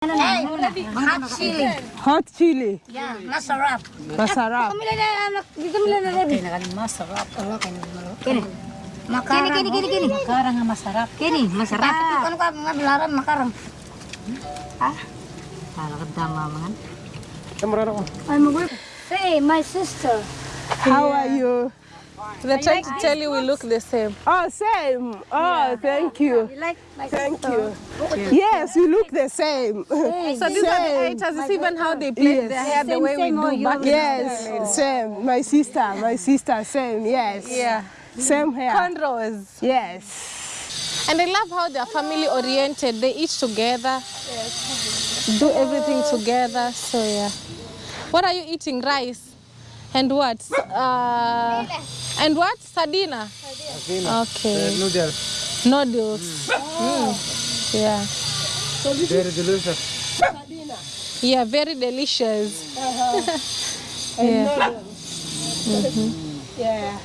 Na? Hot chili. Hot chili. Yan, masarap. Masarap. Kami lang anak, dito na Kaya nakalim masarap. Ano kayo nagmalo? Kini. Makarang. Kini, kini, kini. Makarang nga masarap. Kini, masarap. Ano ka, mablaran, makarang. Ha? Kala ka dama man. I'm a work. Hey, my sister. How are you? They're trying to tell you we look the same. Oh, same. Oh, thank you. You like Thank you. Yes, you look the same. So these are the Same. haters. It's even how they plait Yes. their hair the way we same, do back in Yes, same. My sister, my sister, same. Yes. Yeah. Same hair. Cornrows. Yes. And I love how they're family oriented. They eat together, do everything together. So yeah. What are you eating? Rice. And what? Uh, and what? Sardina. Okay. Uh, noodles. Noodles. Mm. Oh. Mm. Yeah. So this Very is delicious. Yeah, very delicious. Uh-huh. yeah. Mm -hmm. Yeah.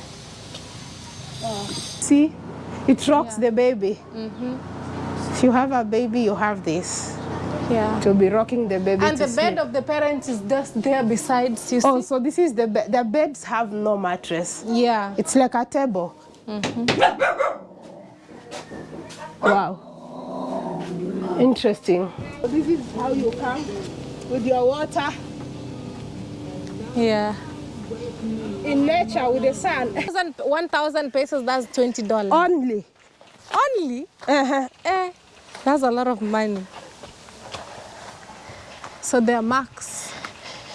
Oh. See, it rocks yeah. the baby. Mm-hmm. If you have a baby, you have this. Yeah. To be rocking the baby. And the bed of the parents is just there besides you. Oh, see? so this is the bed. The beds have no mattress. Yeah. It's like a table. Wow. Interesting. So this is how you come with your water Yeah. in nature with the sun. 1,000 pesos, that's $20. Only. Only? Uh-huh. Eh, that's a lot of money. So they're marks.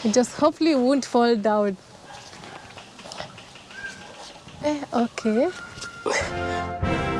It just hopefully won't fall down. Eh, okay.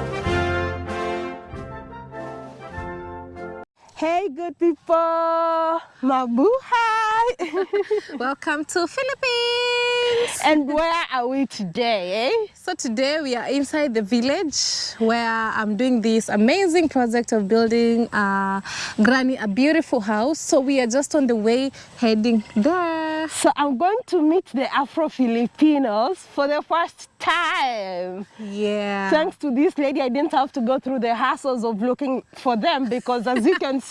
Hey, good people. Mabuhay. Welcome to Philippines. and where are we today, eh? So today we are inside the village where I'm doing this amazing project of building uh, Granny a beautiful house. So we are just on the way heading there. So I'm going to meet the Afro-Filipinos for the first time. Yeah. Thanks to this lady, I didn't have to go through the hassles of looking for them because as you can see,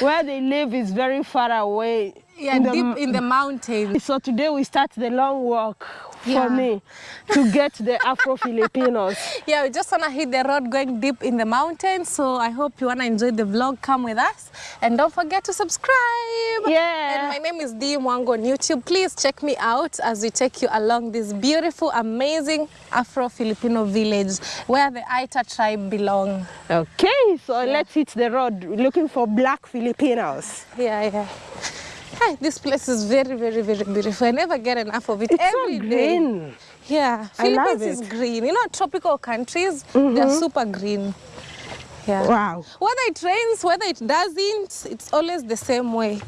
where they live is very far away. yeah, in the deep in the mountains. So today we start the long walk Yeah. for me to get the Afro-Filipinos. Yeah, we just wanna hit the road going deep in the mountains. So I hope you wanna enjoy the vlog. Come with us, and don't forget to subscribe. Yeah. And my name is Dee Mwango on YouTube. Please check me out as we take you along this beautiful, amazing Afro-Filipino village where the Aeta tribe belong. Okay, so let's hit the road looking for black Filipinos. Yeah, yeah. Hi, this place is very, very, very beautiful. I never get enough of it. It's Every so day. green. Yeah, I love Philippines is green. You know, tropical countries, they're super green. Yeah. Wow. Whether it rains, whether it doesn't, it's always the same way.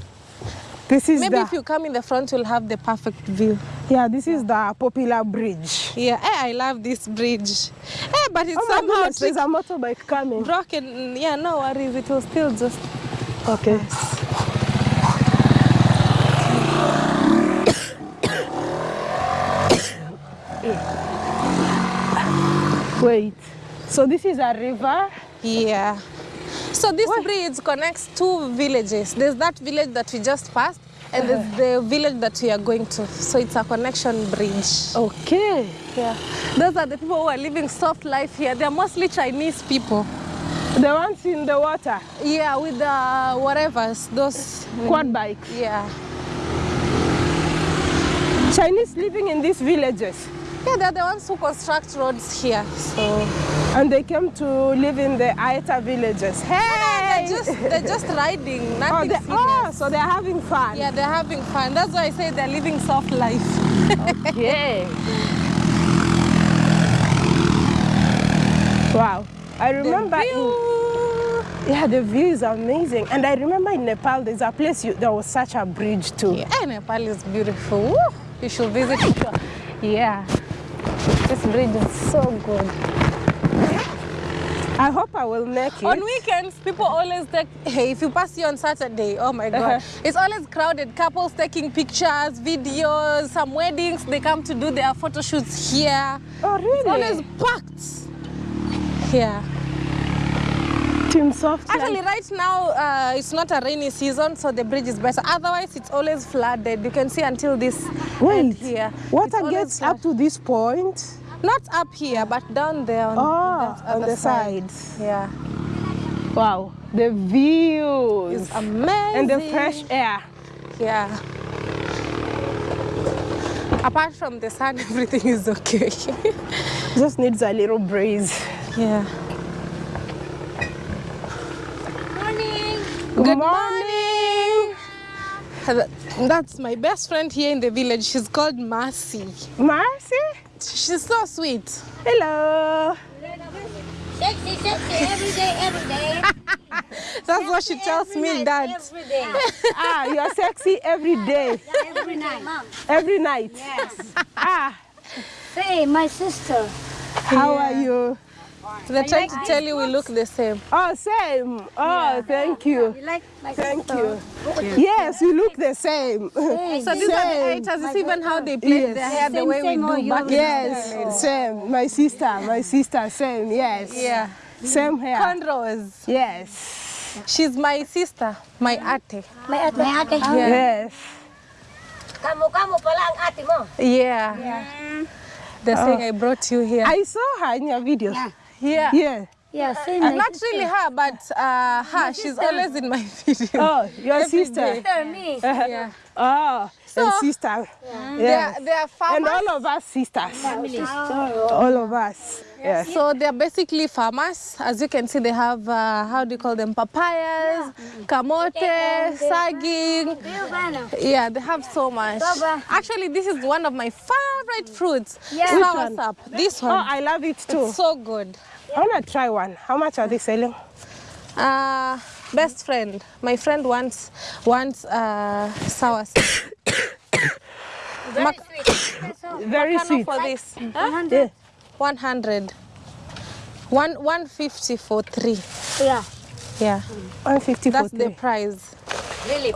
This is Maybe the if you come in the front, you'll have the perfect view. yeah, this is the popular bridge. Yeah, eh, I love this bridge. Eh, but it's Oh somehow goodness, there's a motorbike coming. broken. Yeah, no worries. It will still just. Okay. Wait. So this is a river. Yeah. So this bridge connects two villages. There's that village that we just passed, and uh-huh. there's the village that we are going to. So it's a connection bridge. Okay. Yeah. Those are the people who are living soft life here. They're mostly Chinese people. The ones in the water, Yeah, with the whatevers, those. Mm, quad bikes. Yeah. Chinese living in these villages. Yeah, they're the ones who construct roads here. So And they came to live in the Aeta villages. Oh, hey! they're just they're just riding, oh, nothing they, oh, so they're having fun. Yeah, they're having fun. That's why I say they're living soft life. Okay. Wow. I remember yeah, the view is amazing. And I remember in Nepal, there's a place you, there was such a bridge too. Yeah, Nepal is beautiful. You should visit it. Yeah. This bridge is so good. I hope I will make it. On weekends, people always take, hey, if you pass here on Saturday, oh my God, Uh-huh. it's always crowded. Couples taking pictures, videos, some weddings, they come to do their photo shoots here. oh, really? It's always packed. Yeah. Team Soft. Actually, right now uh, it's not a rainy season, so the bridge is better. Otherwise, it's always flooded. You can see until this Wait, end here. water gets up to this point? Not up here, but down there on, Oh, on the side. sides. Yeah, Wow, the views it's amazing. and the fresh air. Yeah. Apart from the sun, everything is okay. Just needs a little breeze. yeah. Morning. Good morning. Th- That's my best friend here in the village. She's called Mercy. Marcy? She's so sweet. Hello. Sexy, sexy, every day, every day. That's what she tells Every me night, that. Every day. ah, you're sexy every day, Every night. Mom. every night. Yes. Ah, Say, my sister. how are you? They're trying like to tell you we look the same. Oh, same. Oh, yeah. thank you. You like like Thank you. you. Yes, we look the same. same. So these same. are the haters. It's even how they plait Yes. their hair the Same, way we oh, do back Yes, in Yes, same. My sister, my sister, same. Yes. Yeah. Same hair. Cornrows. Yes. She's my sister, my ate. My ate. My ate. Yes. Kamu-kamu palang ate mo. Yeah. They're saying I brought you here. I saw her in your videos. yeah. Yeah. Yeah, say Uh, my Not really her, but uh, her. She's always in my videos. Oh, your Every sister. day. sister, me. Yeah. Oh, and sister. They Yeah. are, they are farmers. And all of us sisters. All of us. Yes. So they're basically farmers. As you can see, they have, uh, how do you call them, papayas, yeah. kamote, saging. Yeah, they have so much. Actually, this is one of my favorite fruits. Yeah. Which Sour one? sap. This one. Oh. I love it too. It's so good. I want to try one. How much are they selling? Uh, best friend. My friend wants wants uh, soursop. Mac- Very Makano sweet. for this. Yeah. 100. One, 150 for three. Yeah. Yeah, 150 that's for the three. price. Really?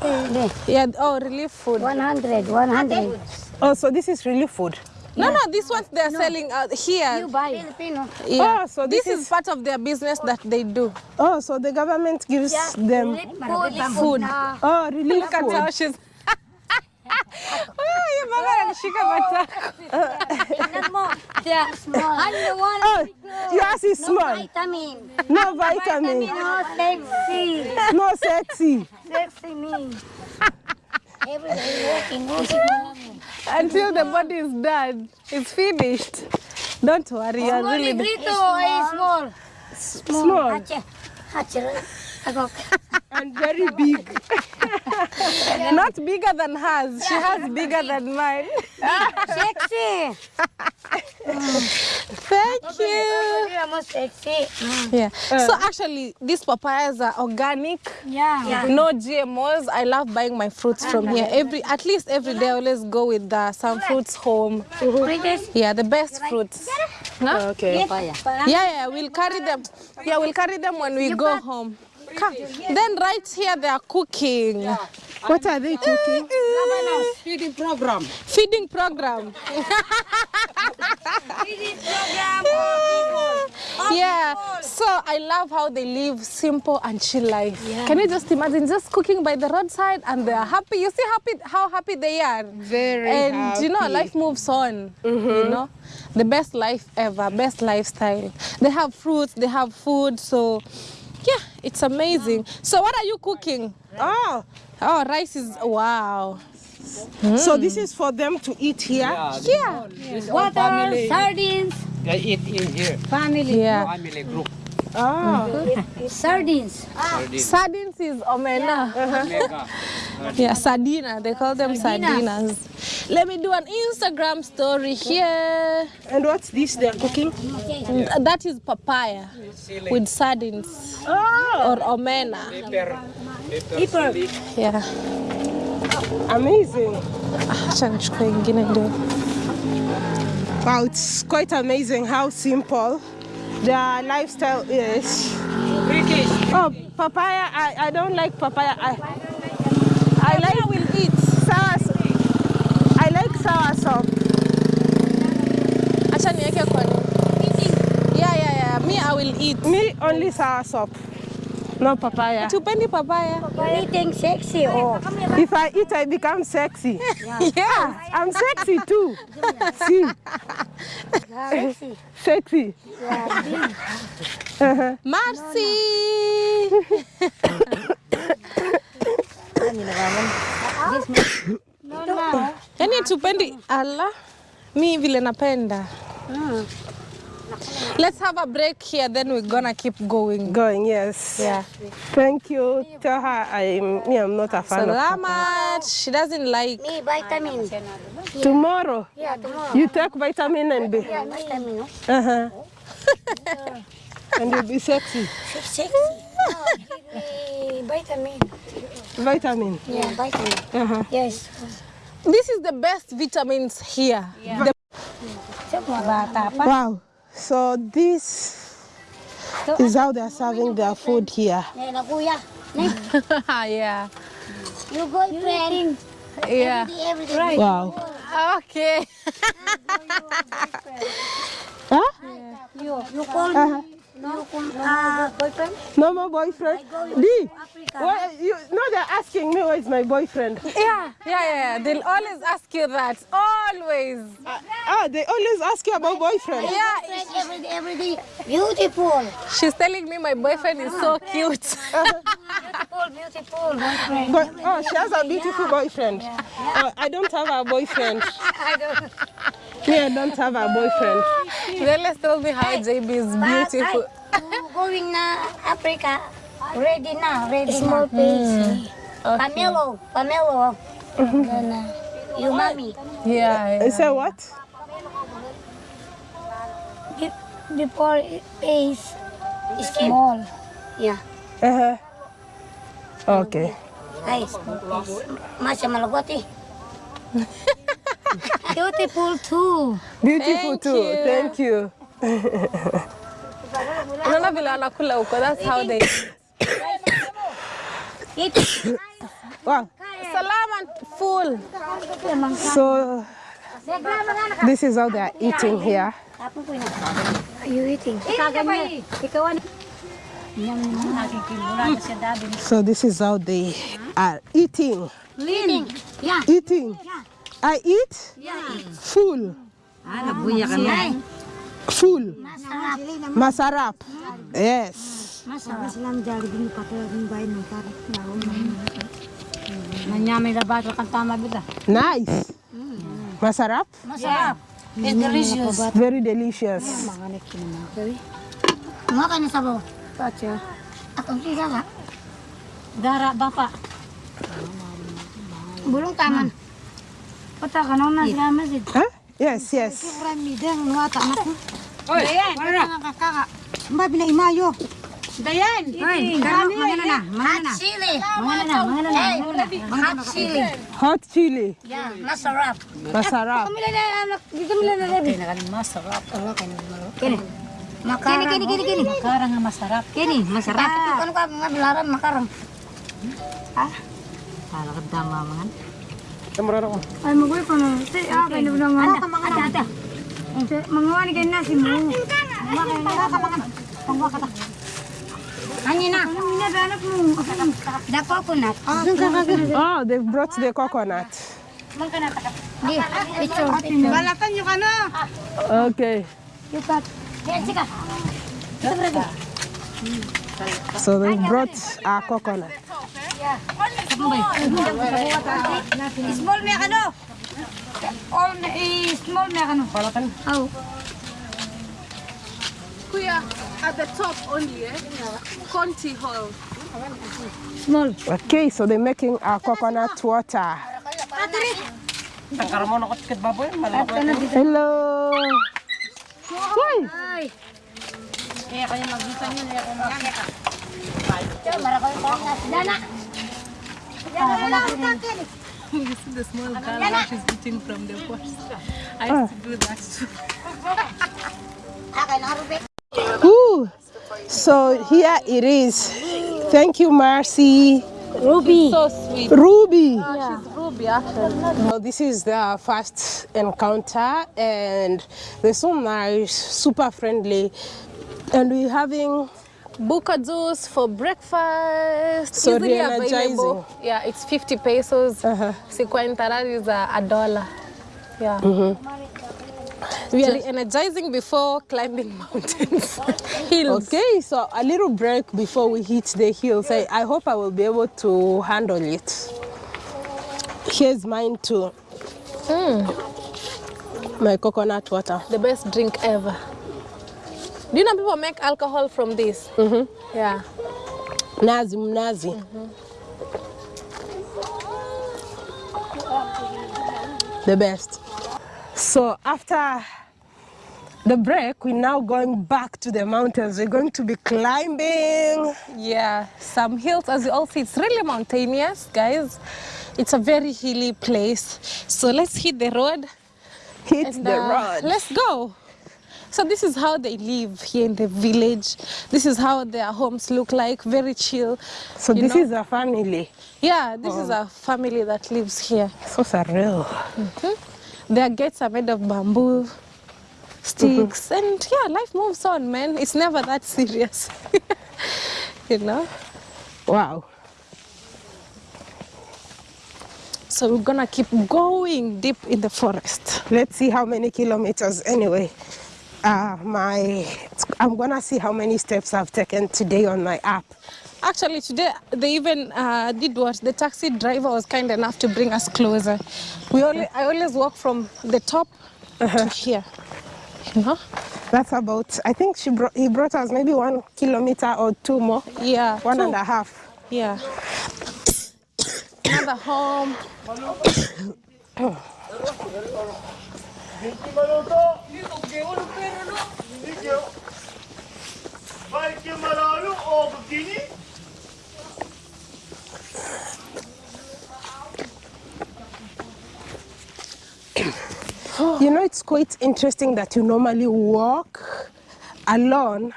Yeah, oh, relief food. 100, 100. Oh, so this is really food. No, no, this ones they're selling out here. You buy. Filipino. Yeah. Oh, so this, this is, is- part of their business that they do. Oh, so the government gives them Food. Food. oh relief Look at how food. she's. Oh, yung mama anashika matako. Tingnan mo. Small. I'm the one. Oh, yours is No vitamin. No vitamin. No sexy. No sexy. Sexy me. Every day walking, walking. Until the body is done, it's finished. Don't worry, you're Small really. negrito ay small. Small Hache. Hache. Agok. And very big. Not bigger than hers. She has bigger than mine. Sexy. Thank you. Yeah, mo sexy. Yeah. So actually, these papayas are organic. Yeah. No GMOs. I love buying my fruits from here. Every at least every day, I always go with uh, some fruits home. Yeah, the best fruits. Huh? Okay. Yeah, yeah, we'll carry them. Yeah, we'll carry them when we go home. Come. Then right here they are cooking. What are they cooking? Feeding program. Feeding program. Yeah. So I love how they live simple and chill life. Can you just imagine just cooking by the roadside and they are happy? You see happy how happy they are. Very and you know life moves on. You mm-hmm. know, the best life ever, best lifestyle. They have fruits, they have food. So yeah, it's amazing. So what are you cooking? Oh, Oh, rice is wow. so this is for them to eat here. Yeah. Water, sardines. They eat in here. Family. Yeah. Family group. Oh, Sardines. Sardines is omena. Mega. Yeah, sardina. They call them sardinas. Let me do an Instagram story here. and what's this they're cooking? Mm, That is papaya with sardines Oh, or omena. Paper. Paper. Yeah. amazing. Acha nichukue ingine ndio. Wow, it's quite amazing how simple their lifestyle is. Oh, papaya, I, I don't like papaya. I, I like will eat. sour, I like sour soup. Acha niweke kwa Yeah, yeah, yeah. Me I will eat. Me, only sour soup. No papaya. Tupendi papaya. Eating sexy or? If I eat, I become sexy. Yes. I'm sexy too. See, Sexy. sexy. Marcy. Yaani tupendi ala. Mi vile napenda. Let's have a break here then we're gonna keep going. Going, yes. Yeah. Thank you. Tell her I'm, me, I'm not a fan of Salamat. She doesn't like Me vitamin. Tomorrow, Yeah, tomorrow. you take vitamin and be, Yeah, vitamin. oh. uh-huh. and you'll be sexy. Sexy. No, give me vitamin. Vitamin. Yeah, vitamin. Uh-huh. Yes. This is the best vitamins here. Yeah. The-. Wow. So this is how they're serving their food here. Ngayon na kuya. Ne, yeah. you boyfriend. Yeah. Every day, every day. Wow. Okay. Huh? You, you call Uh-huh. me. You call uh, boyfriend? No more boyfriend. D. What, you, no, they're asking me where is my boyfriend. Yeah, yeah, yeah. They'll always ask you that. Always. Ah, they always ask you about boyfriend. Yeah. Boyfriend every day, every day. Beautiful. She's telling me my boyfriend is so cute. Beautiful, beautiful boyfriend. But, oh, she has a beautiful boyfriend. Oh, I don't have a boyfriend. I don't Yeah, I don't have a boyfriend. They told me how JB is But beautiful. I, you going na Africa, ready na, ready Small na. face. Pamelo, Pamelo. Then, uh, you mommy. Yeah, You yeah. say what? Be- Before face is small. Yeah. Uh-huh. Okay. Ay, small face. Masya. Beautiful too. Beautiful Thank too. you. Thank you. Unaona vile wanakula huko. That's how they. Eat. Wow. Salam and full. So this is how they are eating here. Are you eating? So this is how they are eating. Eating. Yeah. Eating. I eat Yeah. full. full masarap yes nice masarap masarap It's delicious. Very delicious. Makan sabaw. Baca. Aku tidak Darah bapak. Burung taman. Petakan orang masih masjid. Yes, yes. Orang midang nuata anak. Oy, mana kakak? Mbak bina imayo. Dayan, Dayan, mana? Mana? Hot chili. Mana? Mana na? Hot chili. Hot chili. Ya, masarap. Masarap. Kami na anak, dito masarap. Ano kani masarap? Kini, kini, kini, Makarang masarap. Kini, masarap. Kani, kani, kani, makarang. Ha? Kala ka dama. Mga. Ay, magoy pa na. Say, ah, kaya na mga. Ata, mga ata. Mga wani kayo na si mo. Mga kayo na, kapangan. Pangwa ka ta. Ano na? Ano na, anak mo? The coconut. Oh, they've brought the coconut. Di, picture. Balatan yung ano. Okay. Yung pat. Yan, sika. Ito, brother. So they brought a coconut. Small may ano? All na eh, small may ano? Balatan. Oh. Kuya, at the top only, eh? Conti Hall. Small. Okay, so they're making a coconut water. Hello. Why? Ay. Kaya kayo mag-isan yun, kaya kayo mag-isan. Ito, marakaw yung pang nasa. Dana! You see the small girl how she's eating from the pot. I used to do that too. Akay. Ooh. So here it is. Thank you, Marcy. Ruby. So sweet. Ruby. Uh, she's Ruby actually. Well, this is the first encounter, and they're so nice, super friendly, and we're having Buka juice for breakfast. So Easily available. Yeah, it's 50 pesos. Uh-huh. Sequentarad is a, a dollar. Yeah. Mm-hmm. We are energizing before climbing mountains. Hills. Okay, so a little break before we hit the hills. I, I hope I will be able to handle it. Here's mine too. Mm. My coconut water. The best drink ever. Do you know people make alcohol from this? Mm-hmm. Yeah. Nazi mnazi. The best. So after the break, we're now going back to the mountains. We're going to be climbing. Yeah, some hills, as you all see, it's really mountainous, guys. It's a very hilly place. So let's hit the road. Hit and, the uh, road. Let's go. So this is how they live here in the village. This is how their homes look like, very chill. So this know? is a family. Yeah, this is oh. a family that lives here. So surreal. Mm-hmm. Their gates are made of bamboo sticks, mm-hmm. and yeah, life moves on, man. It's never that serious, you know. Wow. So we're gonna keep going deep in the forest. Let's see how many kilometers anyway. Uh, my, I'm gonna see how many steps I've taken today on my app. Actually, today they even uh, did what the taxi driver was kind enough to bring us closer. We only, I always walk from the top to here. You know? That's about, I think she brought, he brought us maybe one kilometer or two more. Yeah. One two. and a half. Yeah. Another home. Vai que malayo o bikini? You know, it's quite interesting that you normally walk alone.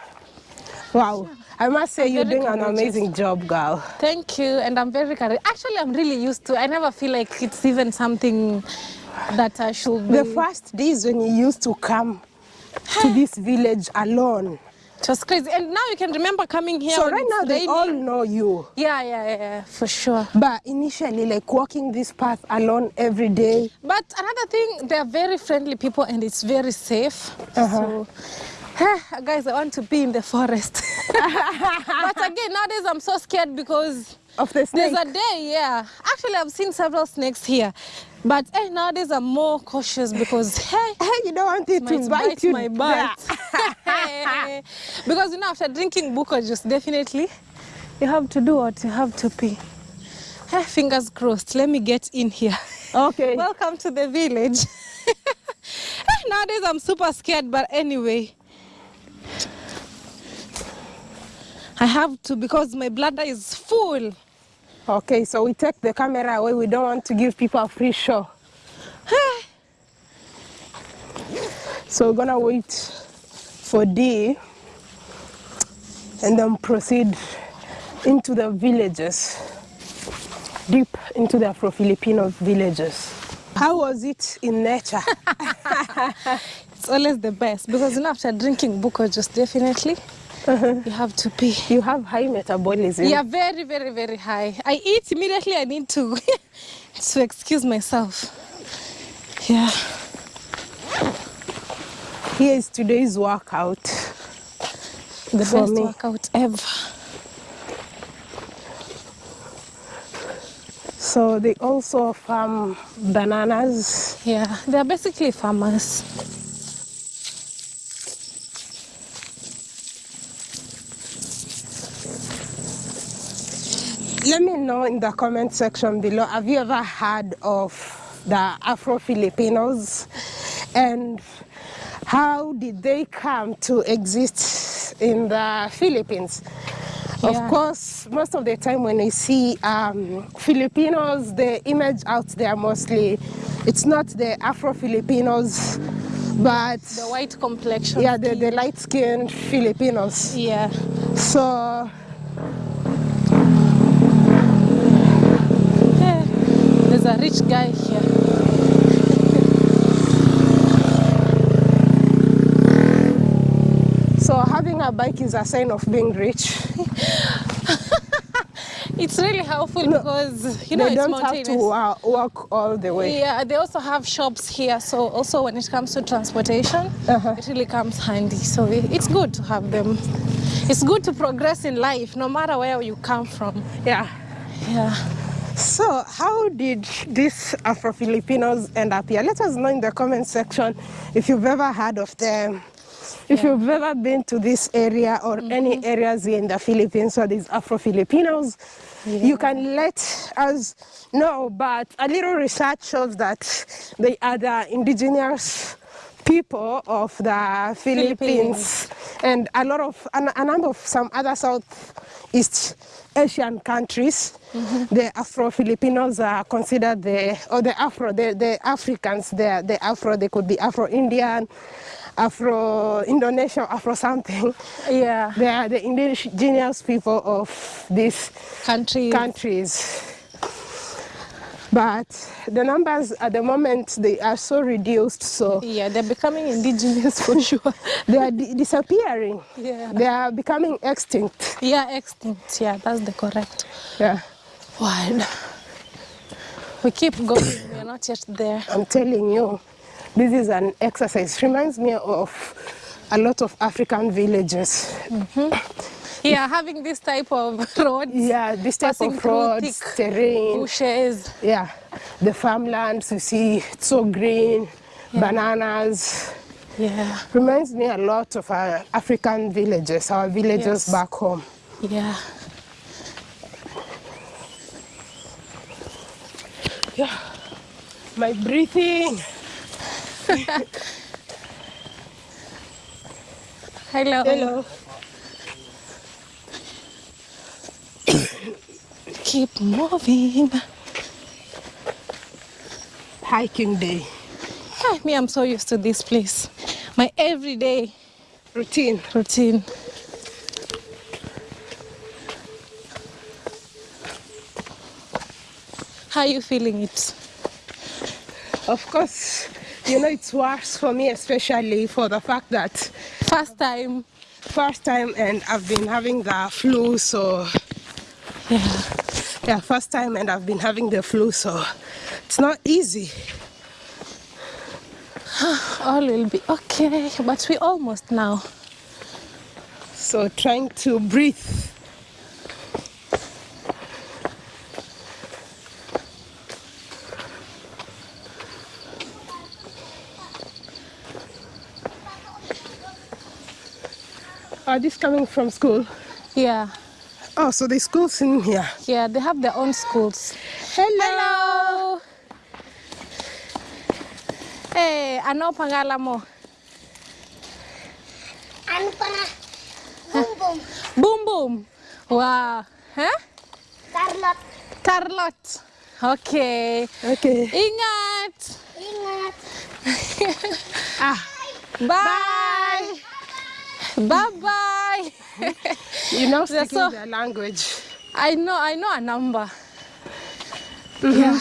Wow. I must say you're very doing an amazing job, girl. Thank you, and I'm very courage. Actually, I'm really used to. I never feel like it's even something that I should be. The first days when you used to come to this village alone. It was crazy, and now you can remember coming here. So right now they all know you. Yeah, yeah, yeah, yeah, for sure. But initially, like walking this path alone every day, But another thing, they are very friendly people, and it's very safe. Uh -huh. So, guys, I want to be in the forest. but again, nowadays I'm so scared because of the snake. There's a day, yeah. Actually, I've seen several snakes here. But hey, nowadays I'm more cautious because, hey, Hey, you don't want it to bite bite you. my butt. because, you know, after drinking buko juice, definitely you have to do what you have to pee. Hey, fingers crossed. Let me get in here. Okay. Welcome to the village. hey, Nowadays I'm super scared, but anyway. I have to because my bladder is full. Okay, so we take the camera away. We don't want to give people a free show. so we're gonna wait for D and then proceed into the villages, deep into the Afro-Filipino villages. How was it in nature? It's always the best because you know after drinking buko just definitely you have to pee. you have high metabolism. Yeah, very, very, very high. I eat immediately. I need to to excuse myself. Yeah. Here is today's workout. The For best me. workout ever. So they also farm bananas. Yeah, they are basically farmers. Let me know in the comment section below, have you ever heard of the Afro-Filipinos? And how did they come to exist in the Philippines? Of course, most of the time when we see um, Filipinos, the image out there mostly, it's not the Afro-Filipinos, but The white complexion. yeah, the, the light-skinned Filipinos. Yeah. So There's a rich guy here. So having a bike is a sign of being rich. It's really helpful because you know they don't have to wa- walk all the way. Yeah, they also have shops here, so also when it comes to transportation, Uh-huh. it really comes handy. So it's good to have them. It's good to progress in life, no matter where you come from. Yeah. Yeah. So, how did these Afro Filipinos end up here? Let us know in the comment section if you've ever heard of them, if you've ever been to this area or mm-hmm. any areas here in the Philippines where these Afro Filipinos. You can let us know, but a little research shows that they are the indigenous people of the Philippines, and a lot of a, a number of some other Southeast Asian countries. Mm-hmm. The Afro Filipinos are considered the or the Afro the, the Africans. They the Afro. They could be Afro Indian, Afro Indonesian, Afro something. Yeah. They are the indigenous people of these Countries. countries. But the numbers at the moment they are so reduced, so yeah, they're becoming indigenous for sure. they are di- disappearing. Yeah. They are becoming extinct. yeah, extinct. Yeah, that's the correct Yeah. word. We keep going. We're not yet there. I'm telling you, this is an exercise. Reminds me of a lot of African villages. Yeah, having this type of roads, Yeah, this type of roads, terrain. bushes. Yeah, the farmlands you see, it's so green, bananas. Yeah, Reminds me a lot of our African villages, our villages Yes. back home. yeah. Yeah, my breathing. Hello. Hello. Keep moving. Hiking day Ah, Me, I'm so used to this place. My everyday routine. routine. How are you feeling it? Of course, you know it's worse for me, especially for the fact that First time. first time and I've been having the flu, so Yeah. yeah, first time and I've been having the flu, so it's not easy. All will be okay, but we almost now. So trying to breathe. Are these coming from school? Yeah. Oh, so the school's in here. Yeah, they have their own schools. Hello. Hello. Hey, ano pangalan mo? Ano pa na? Boom boom. Boom boom. Wow. Huh? Carlot. Carlot. Okay. Okay. Ingat. Ingat. Ah, Bye. Bye bye. you know speaking so- their language. I know, I know a number. Yeah.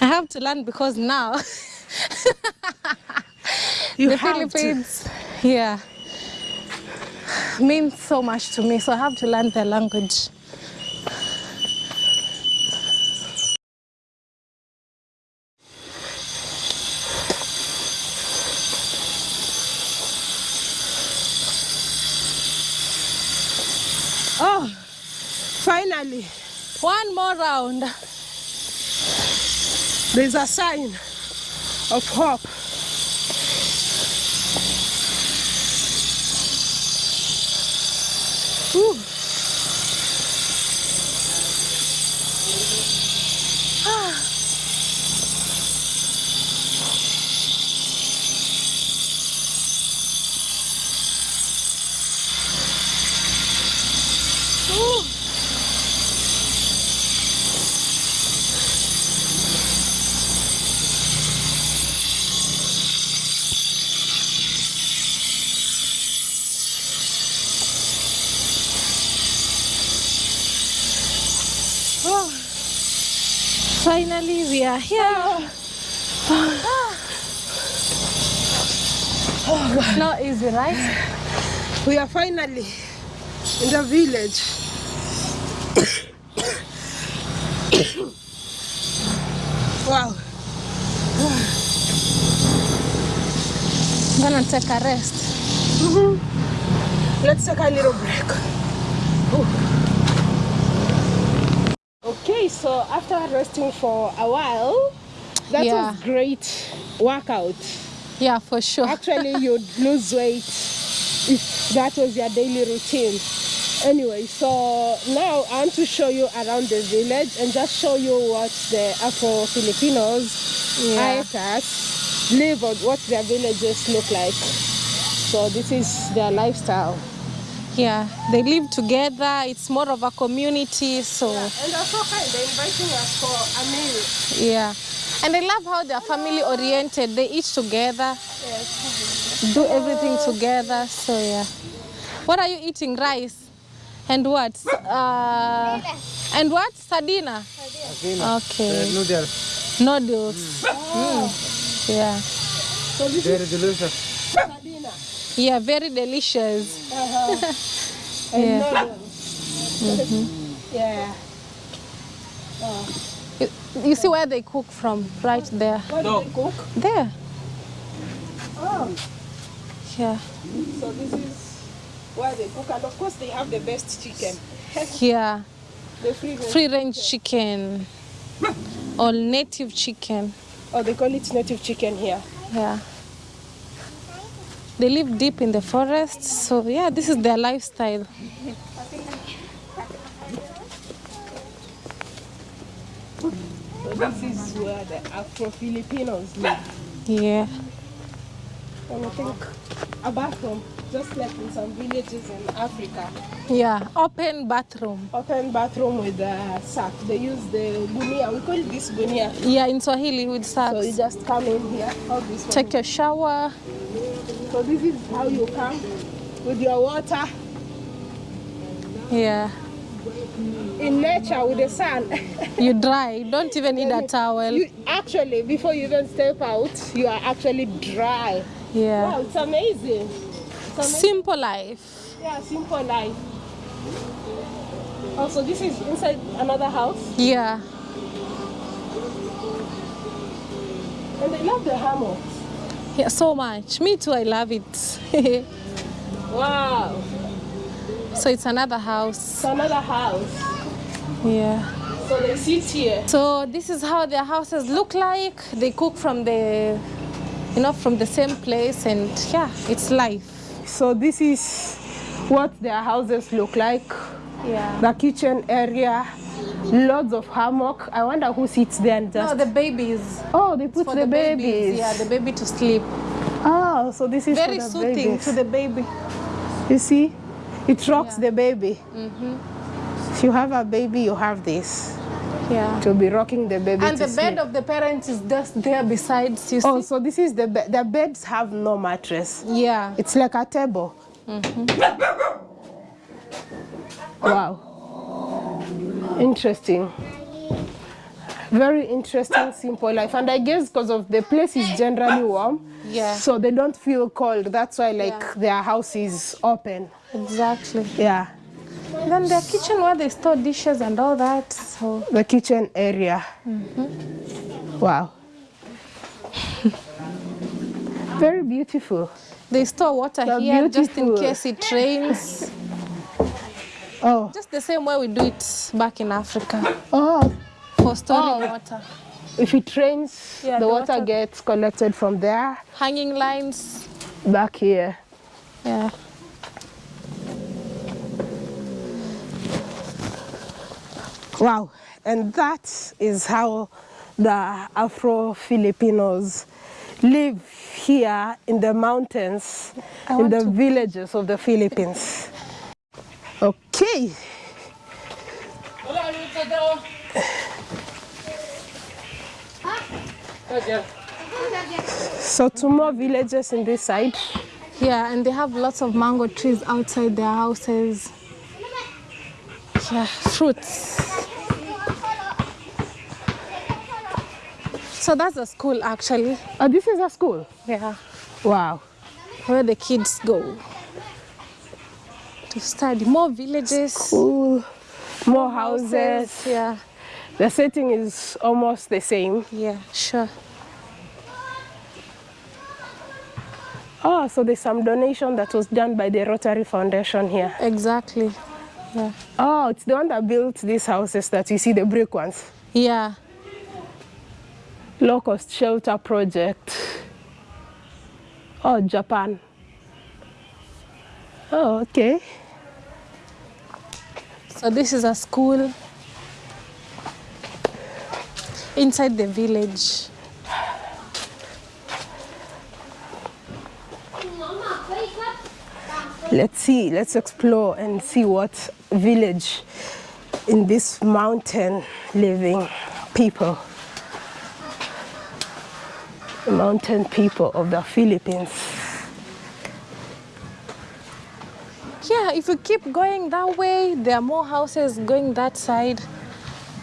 I have to learn because now the have to. Yeah, means so much to me. So I have to learn their language. One more round. there's a sign of hope. Oh God. It's not easy, right? We are finally in the village. wow. I'm gonna take a rest. Mm -hmm. Let's take a little break. Ooh. Okay, so after resting for a while, that Yeah. was great workout. Yeah, for sure. Actually, you'd lose weight if that was your daily routine. Anyway, so now I want to show you around the village and just show you what the Afro Filipinos, Yeah. Live on, what their villages look like. So this is their lifestyle. Yeah, they live together. It's more of a community, so yeah, And they're so kind. They're inviting us for a meal. yeah. And I love how they're family oriented. They eat together, do everything together. So yeah. What are you eating? Rice. And what? Uh, and what? Sardina. Sardina. Okay. noodles. Noodles. Mm. Yeah. Very delicious. Sardina. Yeah, very delicious. And Yeah. noodles. Yeah. You, you see where they cook from? Right there. What do they cook? There. Oh, Yeah. so this is where they cook. And of course, they have the best chicken. Yeah. The free range. Free range chicken. Or native chicken. Oh, they call it native chicken here. Yeah. They live deep in the forest, so yeah, this is their lifestyle. So this is where the Afro Filipinos live. Yeah. And I think a bathroom, just like in some villages in Africa. Yeah. Open bathroom. Open bathroom with a sack. They use the gunia. We call this gunia. Yeah, in Swahili with sack. So you just come in here. Take your shower. So this is how you come with your water Yeah. In nature with the sun. You dry. You don't even need a towel. You, actually, before you even step out, you are actually dry. Yeah. Wow, it's amazing. It's amazing. Simple life. Yeah, simple life. Also, this is inside another house, Yeah. and they love the hammocks. Yeah, so much. Me too, I love it. Wow, so it's another house. it's another house. Yeah. So they sit here. So this is how their houses look like. They cook from the, you know, from the same place, and yeah, it's life. So this is what their houses look like. Yeah. The kitchen area, loads of hammock. I wonder who sits there and just. No, the babies. oh, they put For the, babies. babies. Yeah, the baby to sleep. Oh, so this is Very for the soothing babies. to the baby. You see, it rocks Yeah. the baby. Mm-hmm. If you have a baby, you have this Yeah. to be rocking the baby. And the bed of the parents is just there besides. You oh, see? Oh, so this is the bed. The beds have no mattress. Yeah. It's like a table. Mm-hmm. Wow. Interesting. Very interesting, simple life. And I guess because of the place is generally warm, Yeah. so they don't feel cold. That's why like Yeah. their house is open. Exactly. Yeah. Then their kitchen where they store dishes and all that. So The kitchen area. Mm-hmm. Wow. Very beautiful. they store water They're here just in case it rains. Oh, Just the same way we do it back in Africa oh. for storing Oh. water. If it rains, Yeah, the, the water, water- gets collected from there Hanging lines. back here. Yeah. Wow. And that is how the Afro Filipinos live here in the mountains, I in the to- villages of the Philippines. Okay. So two more villages in this side. Yeah, and they have lots of mango trees outside their houses. Yeah, fruits. So that's a school actually. Oh, this is a school. Yeah. Wow. where the kids go to study. More villages, Ooh, more houses. Yeah, The setting is almost the same. yeah, sure. Oh, so there's some donation that was done by the Rotary Foundation here. Exactly. Yeah. Oh, it's the one that built these houses that you see, the brick ones. Yeah. Low cost shelter project. Oh, Japan. Oh, okay. So this is a school inside the village. Let's see, let's explore and see what village in this mountain living people, mountain people of the Philippines. Yeah, if you keep going that way, there are more houses going that side.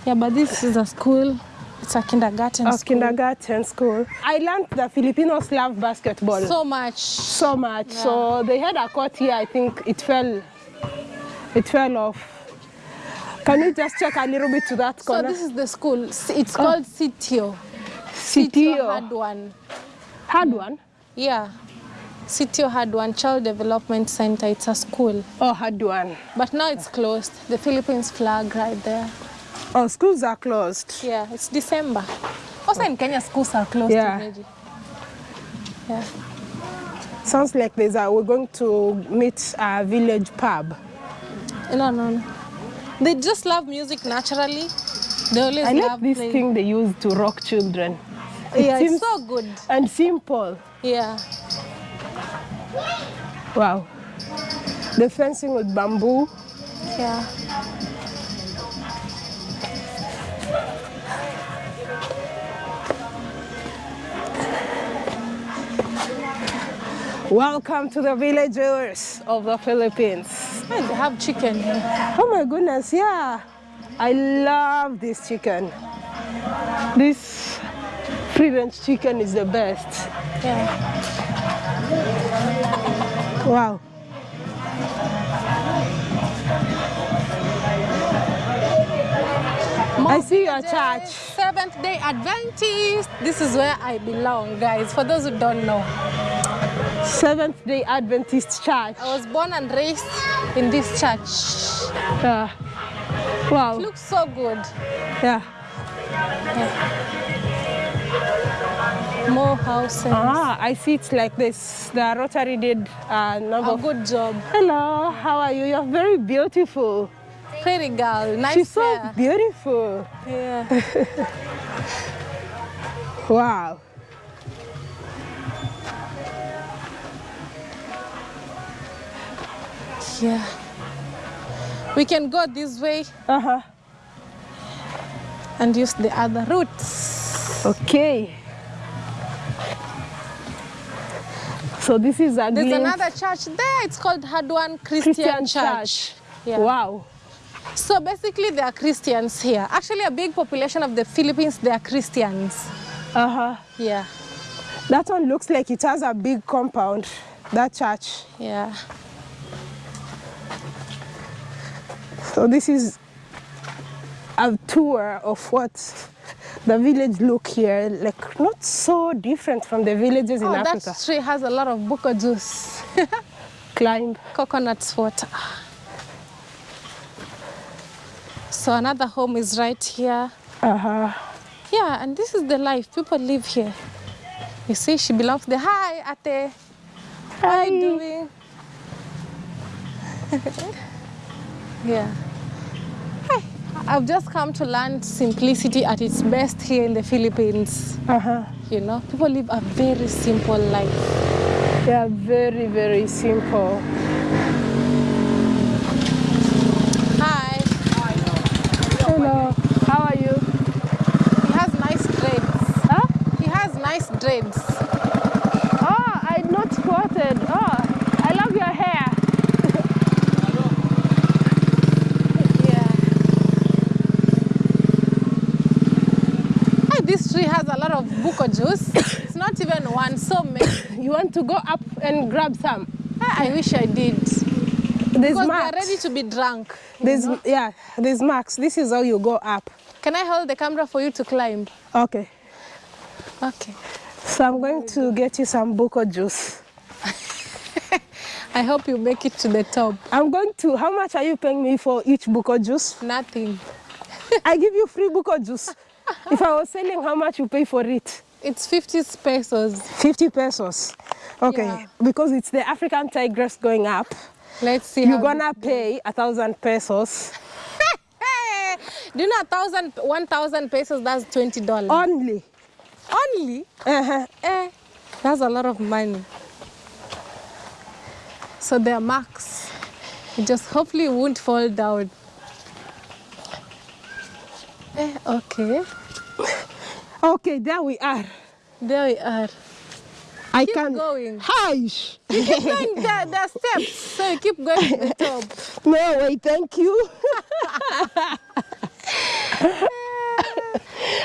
Yeah, but this is a school. It's a kindergarten A school. kindergarten school. I learned that Filipinos love basketball So much. so much. So they had a court here. I think it fell, it fell off. Can you just check a little bit to that corner? So this is the school. It's oh. called Sitio. Sitio. Hadwan. Hard one. Yeah. Sitio Hadwan child development center. It's a school. Oh, Hadwan. But now it's closed. The Philippines flag right there. Oh, schools are closed. Yeah, it's December. Oh, also in Kenya, schools are closed Yeah. already. Yeah. Sounds like there's a, we're going to meet a village pub. No, no, no. They just love music naturally. They always I like love this playing. thing they use to rock children. It Yeah, seems it's so good. and simple. Yeah. Wow. The fencing with bamboo. Yeah. Welcome to the villagers of the Philippines. And they have chicken here. Oh my goodness, yeah. I love this chicken. This free range chicken is the best. Yeah. Wow. I see your church. Seventh day Adventist. This is where I belong, guys. For those who don't know, Seventh day Adventist church. I was born and raised in this church. Yeah. Wow. Looks so good. Yeah. More houses. Ah, I see it's like this. The Rotary did a number A of. good job. Hello, how are you? You're very beautiful. Pretty girl. Nice She's so hair. beautiful. Yeah. Wow. Yeah. We can go this way Uh huh. and use the other routes. Okay. So this is a There's glimpse- another church there. It's called Hadwan Christian, Christian Church. church. Yeah. Wow. So basically, there are Christians here. Actually, a big population of the Philippines, they are Christians. Uh huh. Yeah. That one looks like it has a big compound. That church. Yeah. So this is a tour of what the village look here. Like not so different from the villages in Oh, Africa. that tree has a lot of buko juice. Climb. Coconut water. So another home is right here. Uh huh. Yeah, and this is the life. People live here. You see, she belongs there. Hi, Ate. How are you doing? yeah. I've just come to learn simplicity at its best here in the Philippines. Uh huh. You know, people live a very simple life. They are very very simple. Hi. Hello. How are you? He has nice dreads. Huh? He has nice dreads. Oh, I not spotted. Oh, I love your hair. This tree has a lot of buko juice. It's not even one, so many. You want to go up and grab some? I I wish I did. There's Because they are ready to be drunk. There's yeah, there's marks. This is how you go up. Can I hold the camera for you to climb? Okay. Okay. So I'm going to get you some buko juice. I hope you make it to the top. I'm going to. How much are you paying me for each buko juice? Nothing. I give you free buko juice. If I was selling, how much you pay for it? It's 50 pesos. 50 pesos. Okay, Yeah. because it's the African tigress going up. Let's see You're gonna pay a thousand pesos Do you know a thousand, one thousand pesos? That's twenty dollars. only. Only? Uh-huh. Eh, that's a lot of money. So they're max. You just hopefully won't fall down. Eh, okay. Okay, there we are. There we are. I Keep can. going. Hush. You keep going. There are steps. So you keep going to the top. No way, thank you.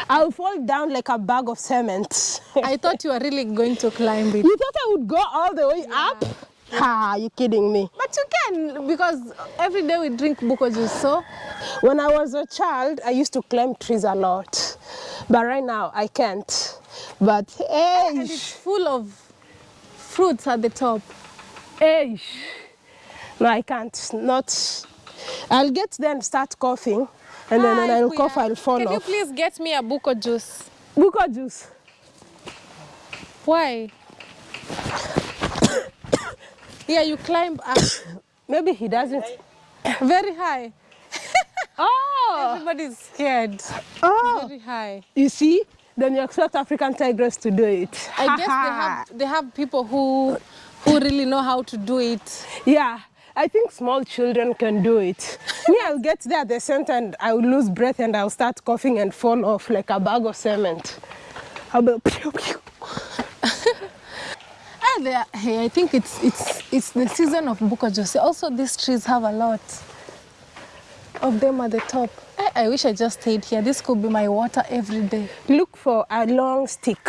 I'll fall down like a bag of cement. I thought you were really going to climb it. You thought I would go all the way up? Ha, you kidding me? But you can because every day we drink buko juice. So When I was a child, I used to climb trees a lot. But right now, I can't. But and it's full of fruits at the top. hey. No, I can't. Not. I'll get there and start coughing. And then when I'll cough, I'll fall Can you please get me a buko juice? Buko juice. Why? yeah, you climb up Maybe he doesn't. very high. Oh, Everybody's scared. oh. Very high. You see? Then you expect African tigress to do it. I guess they have they have people who who really know how to do it. Yeah, I think small children can do it. Me, I'll get there at the center and I'll lose breath and I'll start coughing and fall off like a bag of cement. I'll be pew, pew. Ah, hey, I think it's it's it's the season of buko juice. Also, these trees have a lot of them at the top. I, I wish I just stayed here. This could be my water every day. Look for a long stick.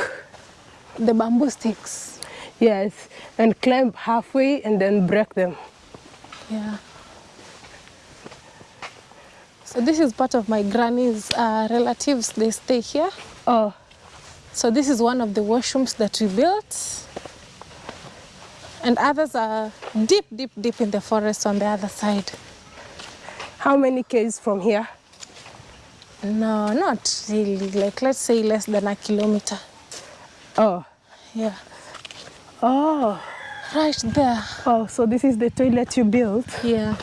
The bamboo sticks. Yes, and climb halfway and then break them. Yeah. So this is part of my granny's uh, relatives. They stay here. Oh, So this is one of the washrooms that we built. And others are deep, deep, deep in the forest on the other side. How many k's from here? No, not really. Like let's say less than a kilometer. Oh, Yeah. oh, Right there. oh, so this is the toilet you built. Yeah.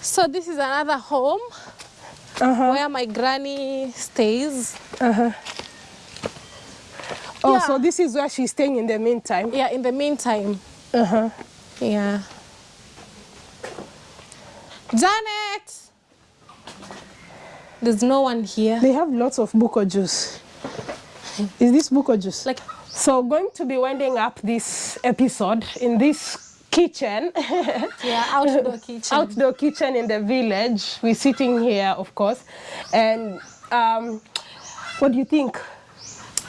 So this is another home Uh-huh, where my granny stays. uh-huh. Oh, Yeah. so this is where she's staying in the meantime. Yeah, in the meantime. Uh-huh. Yeah. Janet! There's no one here. They have lots of buko juice. Is this buko juice? Like, So going to be winding up this episode in this kitchen, yeah, outdoor kitchen. outdoor kitchen in the village. We're sitting here, of course. And um, what do you think?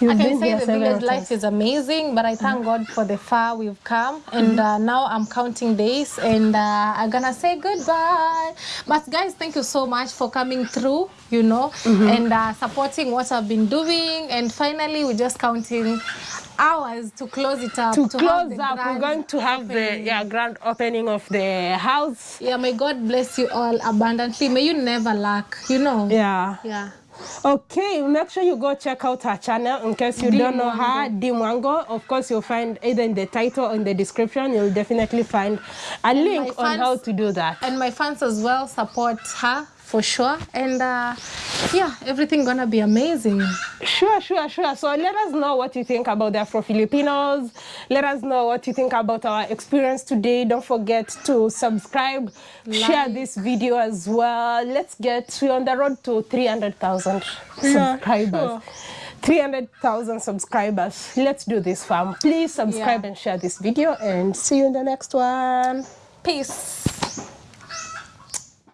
You've I can say the village life is amazing, but I thank God for the far we've come. And uh, now I'm counting days and uh, I'm gonna say goodbye. But guys, thank you so much for coming through, you know, and uh, supporting what I've been doing. And finally, we're just counting hours to close it up. To to close up, we're going to have the opening. yeah, grand opening of the house. Yeah, may God bless you all abundantly. May you never lack, you know. Yeah. Yeah. Okay, make sure you go check out her channel in case you don't know her, Dimwango. Of course, you'll find either in the title or in the description, you'll definitely find a link on how to do that. And my fans as well support her for sure. And uh, yeah, everything gonna be amazing. Sure, sure, sure. So let us know what you think about the Afro Filipinos. Let us know what you think about our experience today. Don't forget to subscribe, share this video as well. Let's get we're on the road to 300,000 subscribers. 300,000 subscribers. Let's do this, fam. Please subscribe Yeah. and share this video and see you in the next one. Peace.